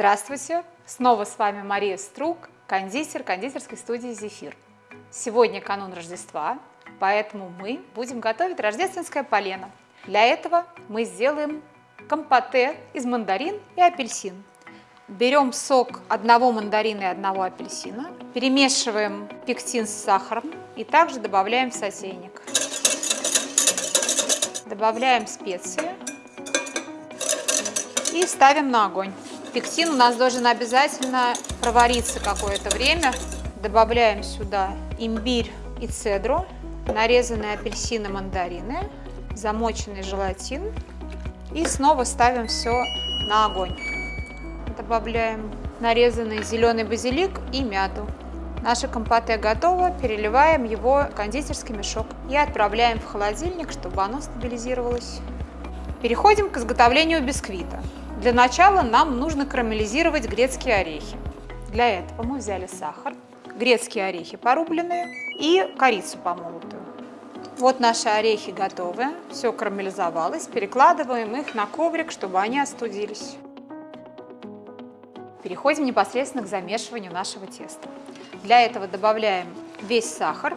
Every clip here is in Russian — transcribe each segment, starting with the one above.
Здравствуйте! Снова с вами Мария Струк, кондитер кондитерской студии «Зефир». Сегодня канун Рождества, поэтому мы будем готовить рождественское полено. Для этого мы сделаем компоте из мандарин и апельсин. Берем сок одного мандарина и одного апельсина, перемешиваем пектин с сахаром и также добавляем в сотейник. Добавляем специи и ставим на огонь. Пектин у нас должен обязательно провариться какое-то время. Добавляем сюда имбирь и цедру, нарезанные апельсины, мандарины, замоченный желатин и снова ставим все на огонь. Добавляем нарезанный зеленый базилик и мяту. Наше компоте готово, переливаем его в кондитерский мешок и отправляем в холодильник, чтобы оно стабилизировалось. Переходим к изготовлению бисквита. Для начала нам нужно карамелизировать грецкие орехи. Для этого мы взяли сахар, грецкие орехи порубленные и корицу помолотую. Вот наши орехи готовы, все карамелизовалось, перекладываем их на коврик, чтобы они остудились. Переходим непосредственно к замешиванию нашего теста. Для этого добавляем весь сахар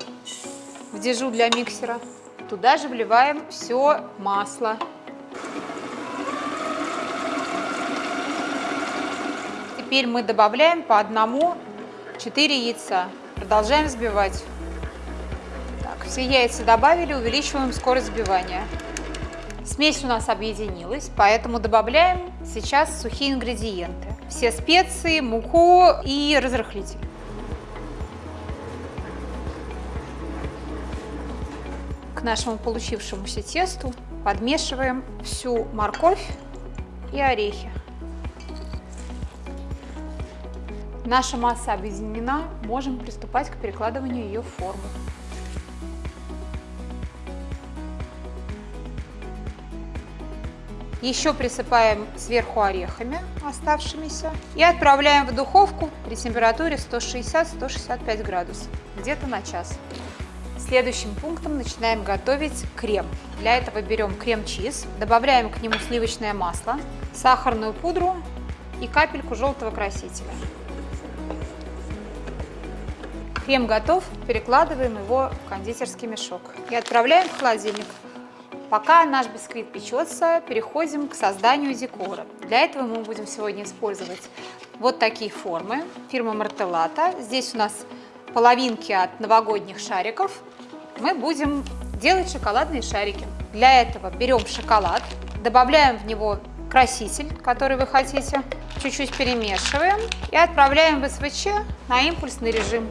в дежу для миксера. Туда же вливаем все масло Теперь мы добавляем по одному 4 яйца. Продолжаем взбивать. Так, все яйца добавили, увеличиваем скорость взбивания. Смесь у нас объединилась, поэтому добавляем сейчас сухие ингредиенты. Все специи, муку и разрыхлитель. К нашему получившемуся тесту подмешиваем всю морковь и орехи. Наша масса объединена, можем приступать к перекладыванию ее в форму. Еще присыпаем сверху орехами оставшимися и отправляем в духовку при температуре 160-165 градусов, где-то на час. Следующим пунктом начинаем готовить крем. Для этого берем крем-чиз, добавляем к нему сливочное масло, сахарную пудру и капельку желтого красителя. Крем готов, перекладываем его в кондитерский мешок и отправляем в холодильник. Пока наш бисквит печется, переходим к созданию декора. Для этого мы будем сегодня использовать вот такие формы фирмы Мартеллата. Здесь у нас половинки от новогодних шариков. Мы будем делать шоколадные шарики. Для этого берем шоколад, добавляем в него краситель, который вы хотите, чуть-чуть перемешиваем и отправляем в СВЧ на импульсный режим.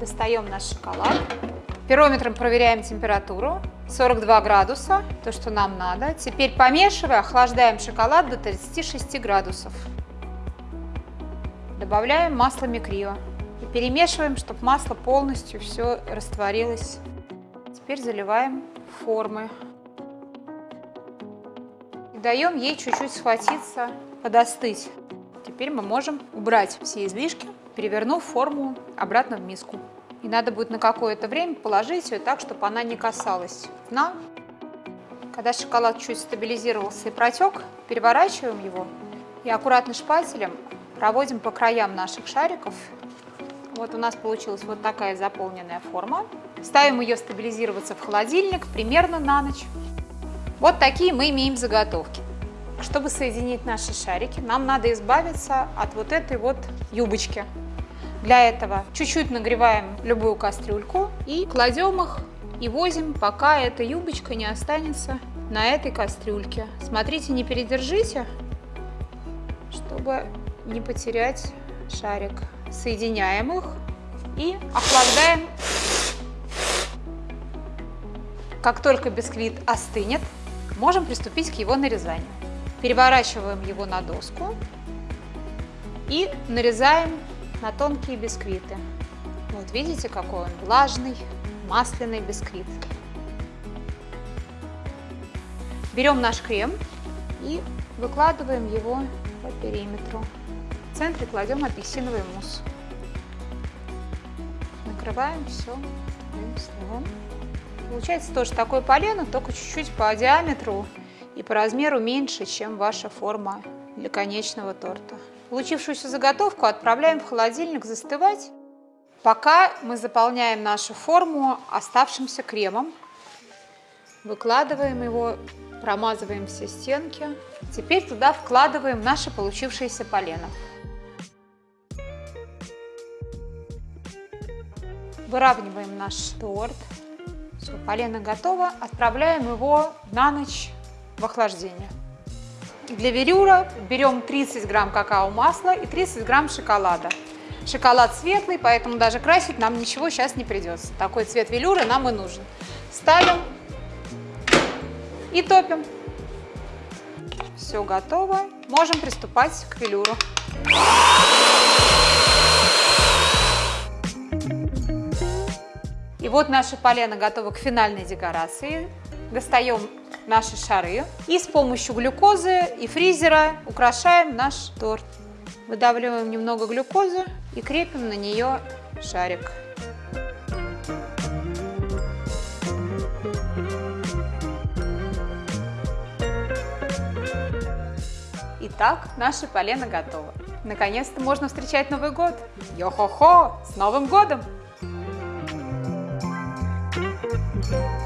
Достаем наш шоколад. Пирометром проверяем температуру. 42 градуса, то, что нам надо. Теперь помешивая, охлаждаем шоколад до 36 градусов. Добавляем масло микрио. И перемешиваем, чтобы масло полностью все растворилось. Теперь заливаем формы. И даем ей чуть-чуть схватиться, подостыть. Теперь мы можем убрать все излишки перевернув форму обратно в миску. И надо будет на какое-то время положить ее так, чтобы она не касалась дна. Когда шоколад чуть стабилизировался и протек, переворачиваем его и аккуратно шпателем проводим по краям наших шариков. Вот у нас получилась вот такая заполненная форма. Ставим ее стабилизироваться в холодильник примерно на ночь. Вот такие мы имеем заготовки. Чтобы соединить наши шарики, нам надо избавиться от вот этой вот юбочки. Для этого чуть-чуть нагреваем любую кастрюльку и кладем их и возим, пока эта юбочка не останется на этой кастрюльке. Смотрите, не передержите, чтобы не потерять шарик. Соединяем их и охлаждаем. Как только бисквит остынет, можем приступить к его нарезанию. Переворачиваем его на доску и нарезаем на тонкие бисквиты. Вот видите, какой он влажный, масляный бисквит. Берем наш крем и выкладываем его по периметру. В центре кладем апельсиновый мусс. Накрываем все слоем. Получается тоже такое полено, только чуть-чуть по диаметру и по размеру меньше, чем ваша форма для конечного торта. Получившуюся заготовку отправляем в холодильник застывать, пока мы заполняем нашу форму оставшимся кремом. Выкладываем его, промазываем все стенки. Теперь туда вкладываем наше получившееся полено. Выравниваем наш торт. Все, полено готово. Отправляем его на ночь в охлаждение. Для верюра берем 30 грамм какао-масла и 30 грамм шоколада. Шоколад светлый, поэтому даже красить нам ничего сейчас не придется. Такой цвет велюра нам и нужен. Ставим и топим. Все готово. Можем приступать к велюру. И вот наше полено готово к финальной декорации. Достаем наши шары и с помощью глюкозы и фризера украшаем наш торт. Выдавливаем немного глюкозы и крепим на нее шарик. Итак, наше полено готово. Наконец-то можно встречать Новый год. Йо-хо-хо! С Новым годом! Thank you.